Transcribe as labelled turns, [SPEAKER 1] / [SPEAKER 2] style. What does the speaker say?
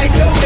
[SPEAKER 1] I know